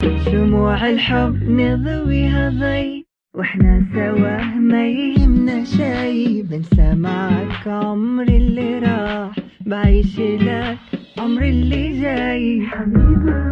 شموع الحب نضويها ضي وإحنا سوا ما يهمنا شي. بنسى معك عمري اللي راح بعيش لك عمري اللي جاي. حبيبي.